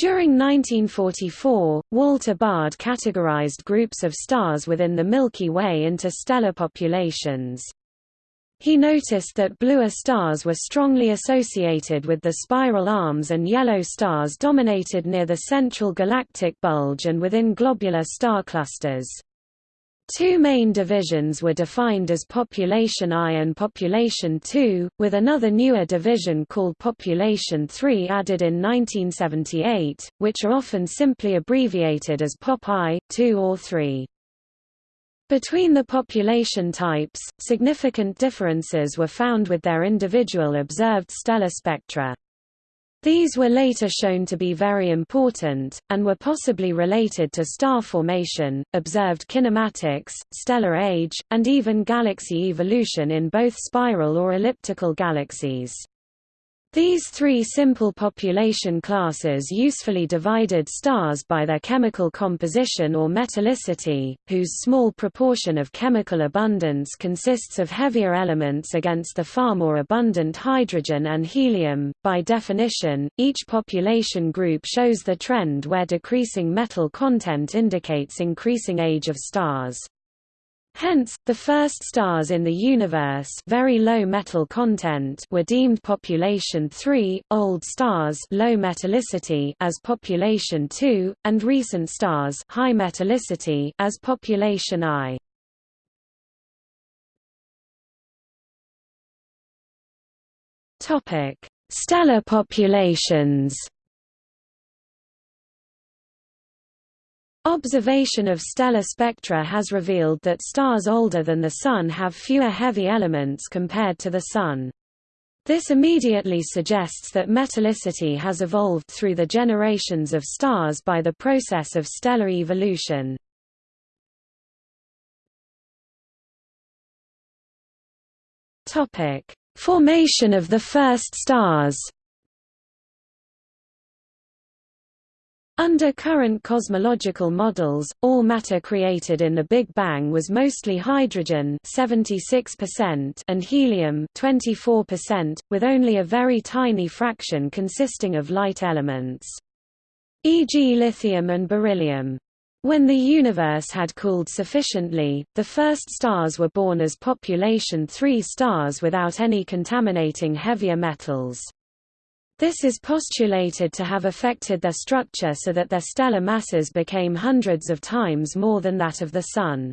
During 1944, Walter Baade categorized groups of stars within the Milky Way into stellar populations. He noticed that bluer stars were strongly associated with the spiral arms and yellow stars dominated near the central galactic bulge and within globular star clusters. Two main divisions were defined as Population I and Population II, with another newer division called Population III added in 1978, which are often simply abbreviated as Pop I, II or III. Between the population types, significant differences were found with their individual observed stellar spectra. These were later shown to be very important, and were possibly related to star formation, observed kinematics, stellar age, and even galaxy evolution in both spiral or elliptical galaxies. These three simple population classes usefully divided stars by their chemical composition or metallicity, whose small proportion of chemical abundance consists of heavier elements against the far more abundant hydrogen and helium. By definition, each population group shows the trend where decreasing metal content indicates increasing age of stars. Hence, the first stars in the universe very low metal content were deemed population 3, old stars low metallicity as population 2, and recent stars high metallicity as population I. Topic: Stellar populations Observation of stellar spectra has revealed that stars older than the Sun have fewer heavy elements compared to the Sun. This immediately suggests that metallicity has evolved through the generations of stars by the process of stellar evolution. Formation of the first stars Under current cosmological models, all matter created in the Big Bang was mostly hydrogen 76% and helium 24%, with only a very tiny fraction consisting of light elements. E.g. lithium and beryllium. When the universe had cooled sufficiently, the first stars were born as population 3 stars without any contaminating heavier metals. This is postulated to have affected their structure so that their stellar masses became hundreds of times more than that of the Sun.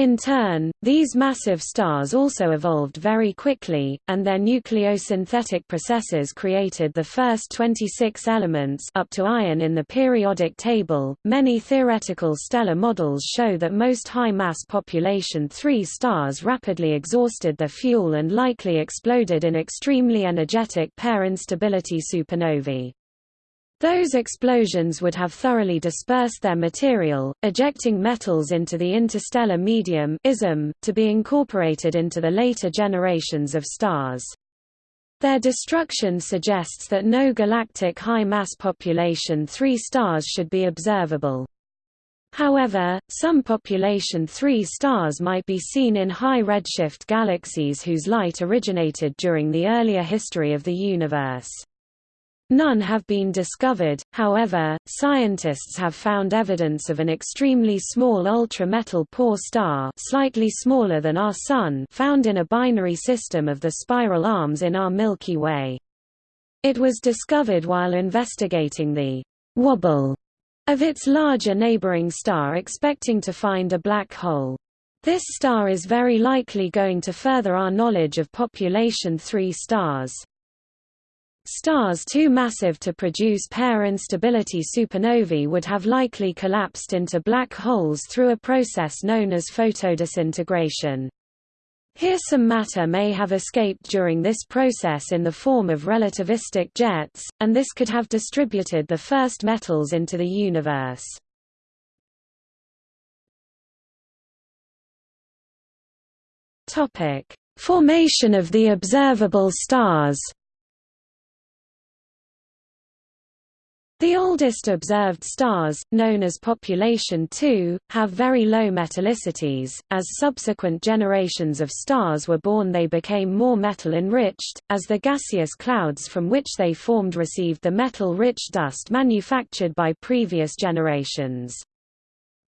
In turn, these massive stars also evolved very quickly, and their nucleosynthetic processes created the first 26 elements up to iron in the periodic table. Many theoretical stellar models show that most high-mass population 3 stars rapidly exhausted their fuel and likely exploded in extremely energetic pair instability supernovae. Those explosions would have thoroughly dispersed their material, ejecting metals into the interstellar medium ism, to be incorporated into the later generations of stars. Their destruction suggests that no galactic high-mass population 3 stars should be observable. However, some population 3 stars might be seen in high redshift galaxies whose light originated during the earlier history of the universe. None have been discovered, however, scientists have found evidence of an extremely small ultra-metal poor star slightly smaller than our Sun found in a binary system of the spiral arms in our Milky Way. It was discovered while investigating the «wobble» of its larger neighboring star expecting to find a black hole. This star is very likely going to further our knowledge of population 3 stars. Stars too massive to produce pair instability supernovae would have likely collapsed into black holes through a process known as photodisintegration. Here some matter may have escaped during this process in the form of relativistic jets, and this could have distributed the first metals into the universe. Formation of the observable stars The oldest observed stars, known as population II, have very low metallicities. As subsequent generations of stars were born, they became more metal enriched, as the gaseous clouds from which they formed received the metal rich dust manufactured by previous generations.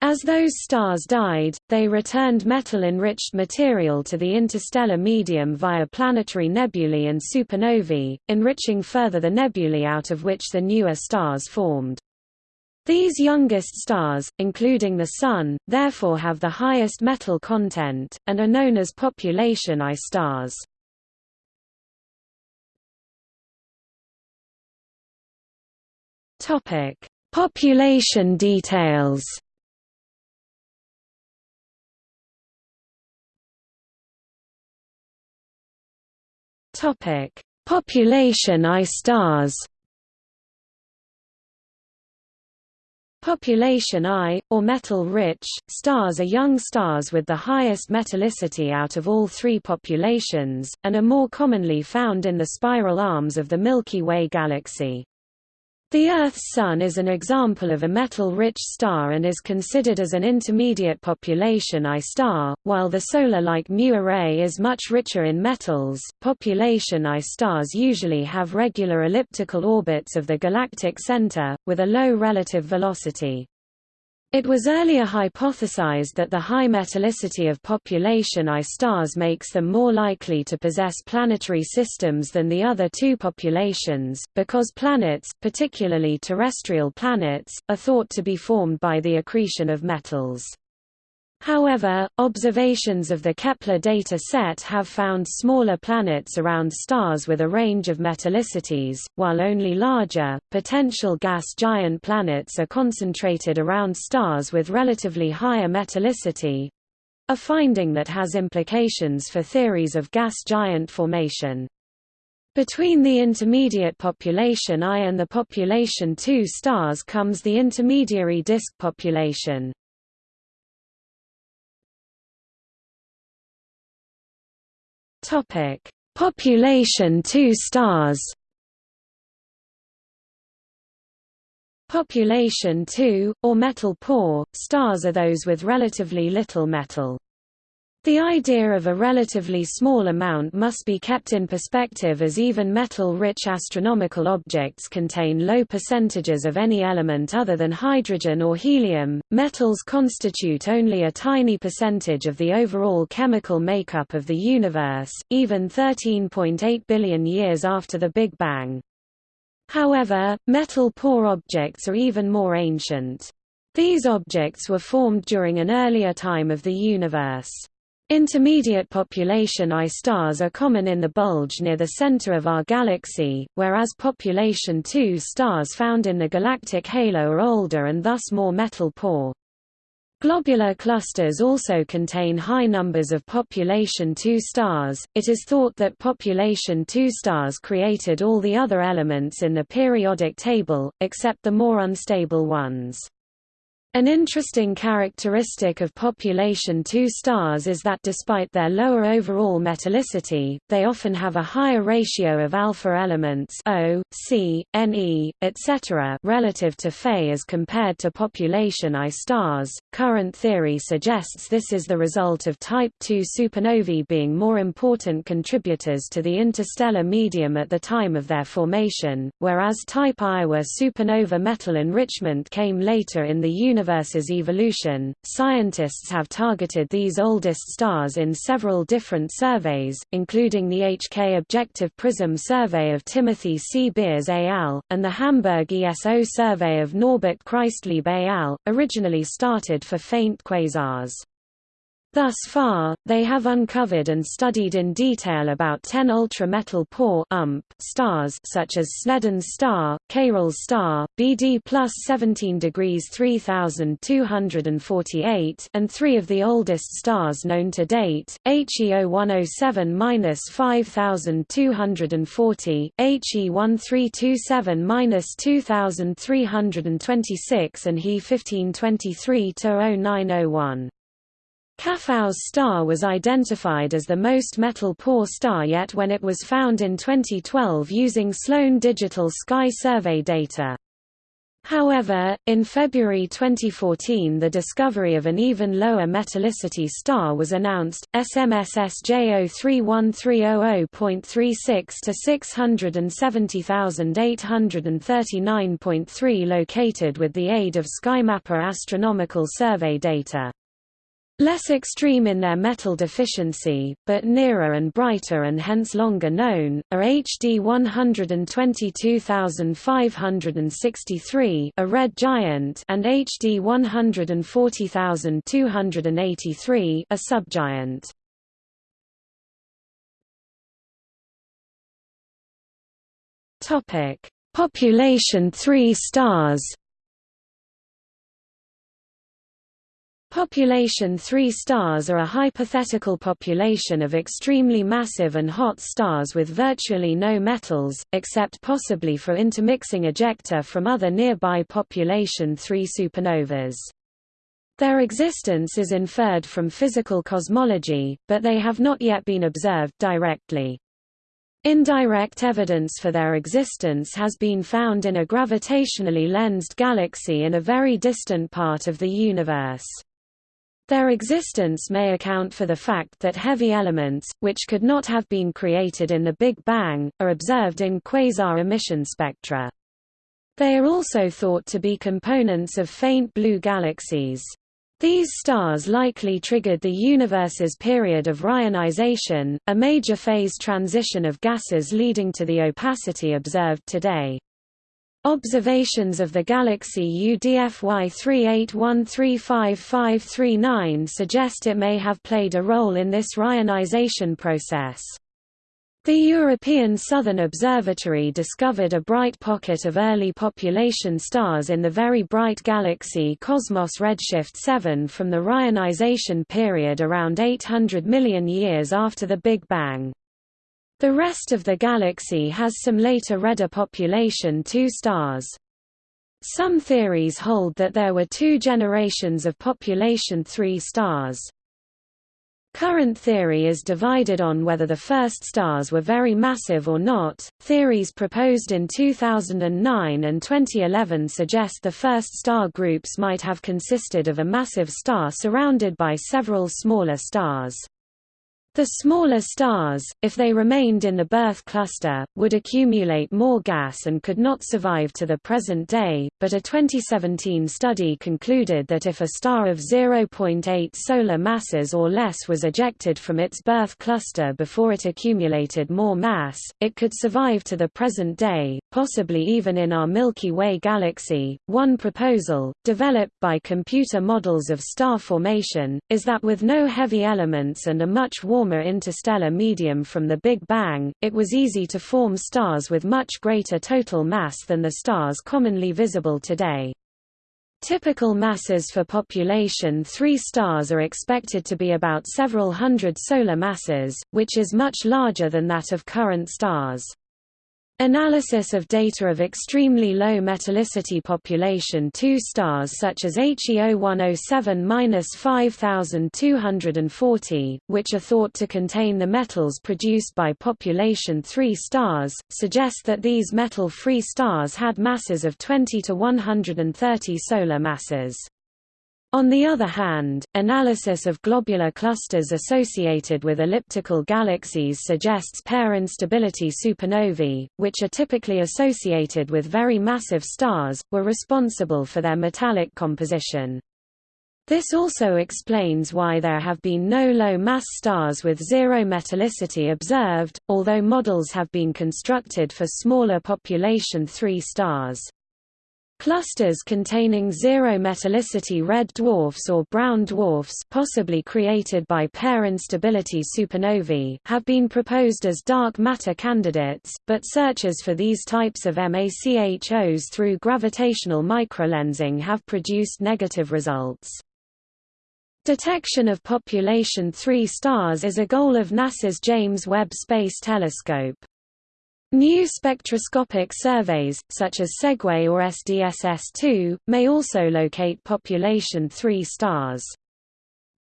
As those stars died, they returned metal-enriched material to the interstellar medium via planetary nebulae and supernovae, enriching further the nebulae out of which the newer stars formed. These youngest stars, including the Sun, therefore have the highest metal content, and are known as population I stars. Population details Topic: Population I stars. Population I, or metal-rich, stars are young stars with the highest metallicity out of all three populations, and are more commonly found in the spiral arms of the Milky Way galaxy. The Earth's Sun is an example of a metal-rich star and is considered as an intermediate population I star, while the solar-like Mu Arae is much richer in metals. Population I stars usually have regular elliptical orbits of the galactic center, with a low relative velocity. It was earlier hypothesized that the high metallicity of population I stars makes them more likely to possess planetary systems than the other two populations, because planets, particularly terrestrial planets, are thought to be formed by the accretion of metals. However, observations of the Kepler data set have found smaller planets around stars with a range of metallicities, while only larger, potential gas giant planets are concentrated around stars with relatively higher metallicity—a finding that has implications for theories of gas giant formation. Between the intermediate population I and the population II stars comes the intermediary disk population. Topic: Population 2 stars. Population 2, or metal poor, stars are those with relatively little metal. The idea of a relatively small amount must be kept in perspective as even metal-rich astronomical objects contain low percentages of any element other than hydrogen or helium. Metals constitute only a tiny percentage of the overall chemical makeup of the universe, even 13.8 billion years after the Big Bang. However, metal-poor objects are even more ancient. These objects were formed during an earlier time of the universe. Intermediate population I stars are common in the bulge near the center of our galaxy, whereas population II stars found in the galactic halo are older and thus more metal-poor. Globular clusters also contain high numbers of population II stars. It is thought that population II stars created all the other elements in the periodic table, except the more unstable ones. An interesting characteristic of population II stars is that despite their lower overall metallicity, they often have a higher ratio of alpha elements O, C, Ne, etc. relative to Fe as compared to population I stars. Current theory suggests this is the result of type II supernovae being more important contributors to the interstellar medium at the time of their formation, whereas type I were supernova metal enrichment came later in the universe universe's evolution. Scientists have targeted these oldest stars in several different surveys, including the HK Objective Prism survey of Timothy C. Beers et al., and the Hamburg ESO survey of Norbert Christlieb et al., originally started for faint quasars. Thus far, they have uncovered and studied in detail about 10 ultra-metal poor UMP stars such as Sneden's star, Cayrel's star, BD plus 17 degrees 3248 and three of the oldest stars known to date, HEO 107-5240, HE 1327-2326 and He 1523-0901. Caffau's star was identified as the most metal-poor star yet when it was found in 2012 using Sloan Digital Sky Survey data. However, in February 2014 the discovery of an even lower metallicity star was announced, SMSS J031300.36 to 670,839.3 located with the aid of SkyMapper astronomical survey data. Less extreme in their metal deficiency, but nearer and brighter and hence longer known, are HD 122563 a red giant and HD 140283 a subgiant. Population 3 stars Population 3 stars are a hypothetical population of extremely massive and hot stars with virtually no metals, except possibly for intermixing ejecta from other nearby population 3 supernovas. Their existence is inferred from physical cosmology, but they have not yet been observed directly. Indirect evidence for their existence has been found in a gravitationally lensed galaxy in a very distant part of the universe. Their existence may account for the fact that heavy elements, which could not have been created in the Big Bang, are observed in quasar emission spectra. They are also thought to be components of faint blue galaxies. These stars likely triggered the universe's period of reionisation, a major phase transition of gases leading to the opacity observed today. Observations of the galaxy UDFY 38135539 suggest it may have played a role in this reionisation process. The European Southern Observatory discovered a bright pocket of early population stars in the very bright galaxy Cosmos redshift 7 from the reionisation period around 800 million years after the Big Bang. The rest of the galaxy has some later redder population two stars. Some theories hold that there were two generations of population 3 stars. Current theory is divided on whether the first stars were very massive or not. Theories proposed in 2009 and 2011 suggest the first star groups might have consisted of a massive star surrounded by several smaller stars. The smaller stars, if they remained in the birth cluster, would accumulate more gas and could not survive to the present day, but a 2017 study concluded that if a star of 0.8 solar masses or less was ejected from its birth cluster before it accumulated more mass, it could survive to the present day, possibly even in our Milky Way galaxy. One proposal, developed by computer models of star formation, is that with no heavy elements and a much warmer warmer interstellar medium from the Big Bang, it was easy to form stars with much greater total mass than the stars commonly visible today. Typical masses for population 3 stars are expected to be about several hundred solar masses, which is much larger than that of current stars. Analysis of data of extremely low metallicity population 2 stars such as HEO 107-5240, which are thought to contain the metals produced by population 3 stars, suggest that these metal-free stars had masses of 20 to 130 solar masses. On the other hand, analysis of globular clusters associated with elliptical galaxies suggests pair instability supernovae, which are typically associated with very massive stars, were responsible for their metallic composition. This also explains why there have been no low-mass stars with zero metallicity observed, although models have been constructed for smaller population 3 stars. Clusters containing zero metallicity red dwarfs or brown dwarfs possibly created by pair instability supernovae have been proposed as dark matter candidates, but searches for these types of MACHOs through gravitational microlensing have produced negative results. Detection of population 3 stars is a goal of NASA's James Webb Space Telescope. New spectroscopic surveys, such as SEGUE or SDSS-2, may also locate population 3 stars.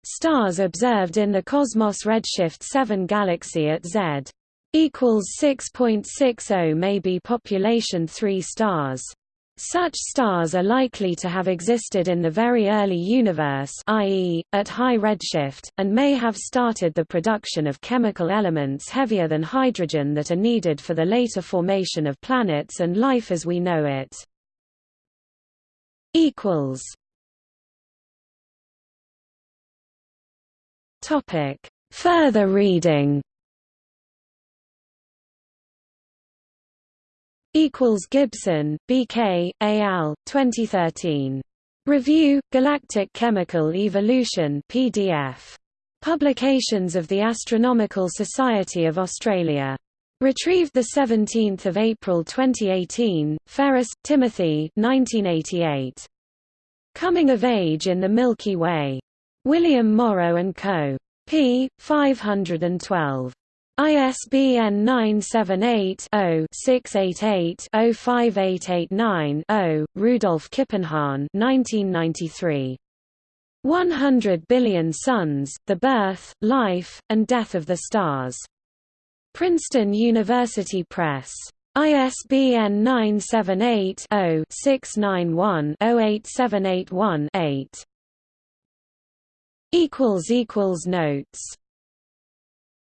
Stars observed in the Cosmos redshift 7 galaxy at Z equals 6.60 may be population 3 stars. Such stars are likely to have existed in the very early universe i.e., at high redshift, and may have started the production of chemical elements heavier than hydrogen that are needed for the later formation of planets and life as we know it. Further reading Equals Gibson, B.K., al. 2013. Review, Galactic Chemical Evolution PDF. Publications of the Astronomical Society of Australia. Retrieved 17 April 2018, Ferris, Timothy 1988. Coming of Age in the Milky Way. William Morrow & Co. p. 512. ISBN 978-0-688-05889-0, Rudolf Kippenhahn 1993. 100 Billion Suns, The Birth, Life, and Death of the Stars. Princeton University Press. ISBN 978 0 691 08781 8. Notes